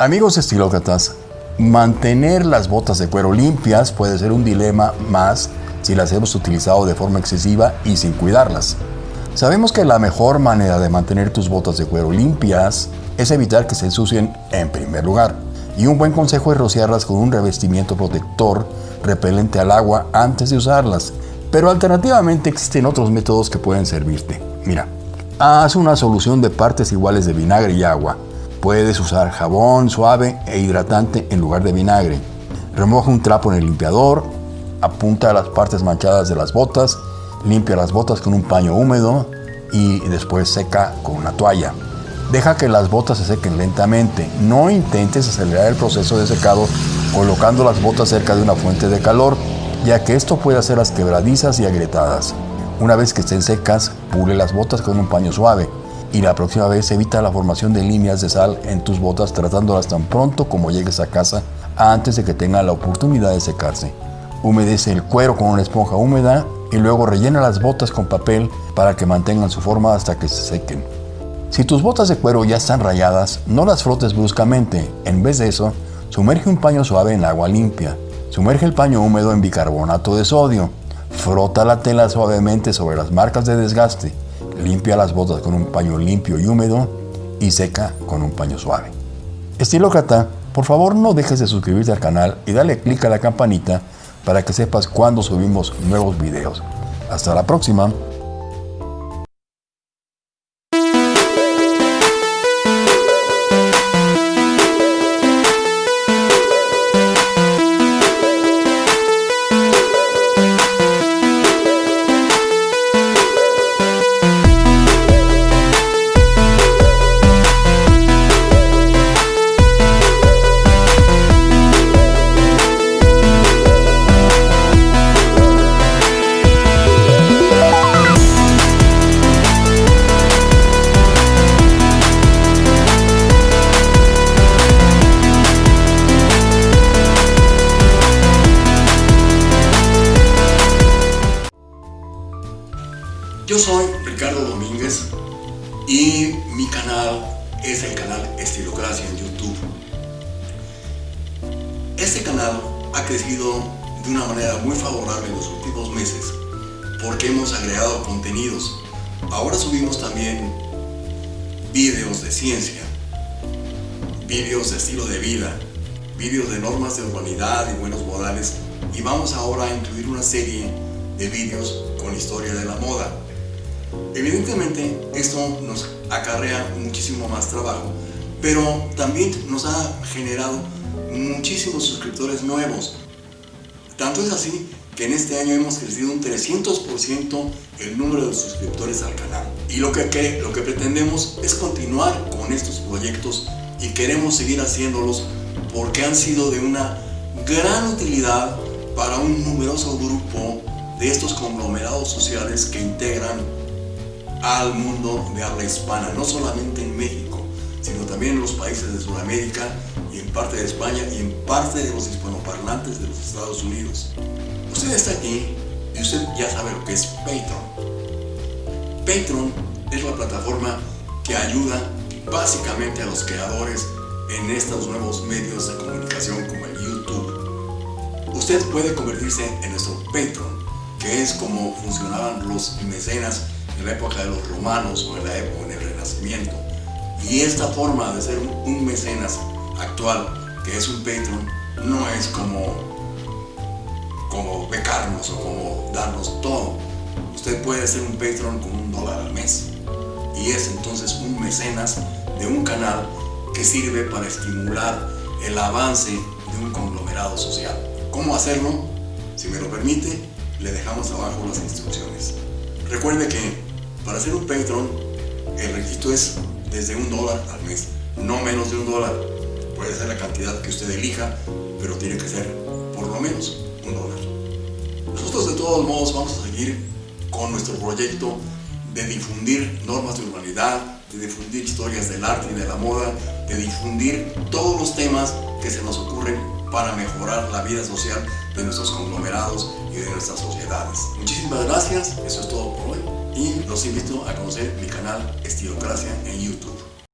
Amigos estilócratas, mantener las botas de cuero limpias puede ser un dilema más si las hemos utilizado de forma excesiva y sin cuidarlas. Sabemos que la mejor manera de mantener tus botas de cuero limpias es evitar que se ensucien en primer lugar. Y un buen consejo es rociarlas con un revestimiento protector repelente al agua antes de usarlas. Pero alternativamente existen otros métodos que pueden servirte. Mira, haz una solución de partes iguales de vinagre y agua Puedes usar jabón suave e hidratante en lugar de vinagre. Remoja un trapo en el limpiador, apunta a las partes manchadas de las botas, limpia las botas con un paño húmedo y después seca con una toalla. Deja que las botas se sequen lentamente. No intentes acelerar el proceso de secado colocando las botas cerca de una fuente de calor, ya que esto puede hacerlas quebradizas y agrietadas. Una vez que estén secas, pule las botas con un paño suave y la próxima vez evita la formación de líneas de sal en tus botas tratándolas tan pronto como llegues a casa antes de que tenga la oportunidad de secarse. Humedece el cuero con una esponja húmeda y luego rellena las botas con papel para que mantengan su forma hasta que se sequen. Si tus botas de cuero ya están rayadas, no las frotes bruscamente. En vez de eso, sumerge un paño suave en agua limpia. Sumerge el paño húmedo en bicarbonato de sodio. Frota la tela suavemente sobre las marcas de desgaste. Limpia las botas con un paño limpio y húmedo y seca con un paño suave. Estilócrata, por favor no dejes de suscribirte al canal y dale clic a la campanita para que sepas cuando subimos nuevos videos. Hasta la próxima. Yo soy Ricardo Domínguez y mi canal es el canal Estilocracia en YouTube. Este canal ha crecido de una manera muy favorable en los últimos meses porque hemos agregado contenidos. Ahora subimos también vídeos de ciencia, vídeos de estilo de vida, vídeos de normas de urbanidad y buenos modales y vamos ahora a incluir una serie de vídeos con historia de la moda. Evidentemente esto nos acarrea muchísimo más trabajo, pero también nos ha generado muchísimos suscriptores nuevos. Tanto es así que en este año hemos crecido un 300% el número de suscriptores al canal. Y lo que, lo que pretendemos es continuar con estos proyectos y queremos seguir haciéndolos porque han sido de una gran utilidad para un numeroso grupo de estos conglomerados sociales que integran al mundo de habla hispana, no solamente en México, sino también en los países de Sudamérica y en parte de España y en parte de los hispanoparlantes de los Estados Unidos. Usted está aquí y usted ya sabe lo que es Patreon. Patreon es la plataforma que ayuda básicamente a los creadores en estos nuevos medios de comunicación como el YouTube. Usted puede convertirse en nuestro Patreon, que es como funcionaban los mecenas en la época de los romanos o en la época en el Renacimiento. Y esta forma de ser un mecenas actual, que es un Patreon, no es como, como becarnos o como darnos todo. Usted puede ser un Patreon con un dólar al mes. Y es entonces un mecenas de un canal que sirve para estimular el avance de un conglomerado social. ¿Cómo hacerlo? Si me lo permite, le dejamos abajo las instrucciones. Recuerde que para ser un Patreon, el requisito es desde un dólar al mes, no menos de un dólar. Puede ser la cantidad que usted elija, pero tiene que ser por lo menos un dólar. Nosotros de todos modos vamos a seguir con nuestro proyecto de difundir normas de urbanidad, de difundir historias del arte y de la moda, de difundir todos los temas que se nos ocurren para mejorar la vida social de nuestros conglomerados y de nuestras sociedades. Muchísimas gracias, eso es todo por hoy y los invito a conocer mi canal Estilocracia en YouTube.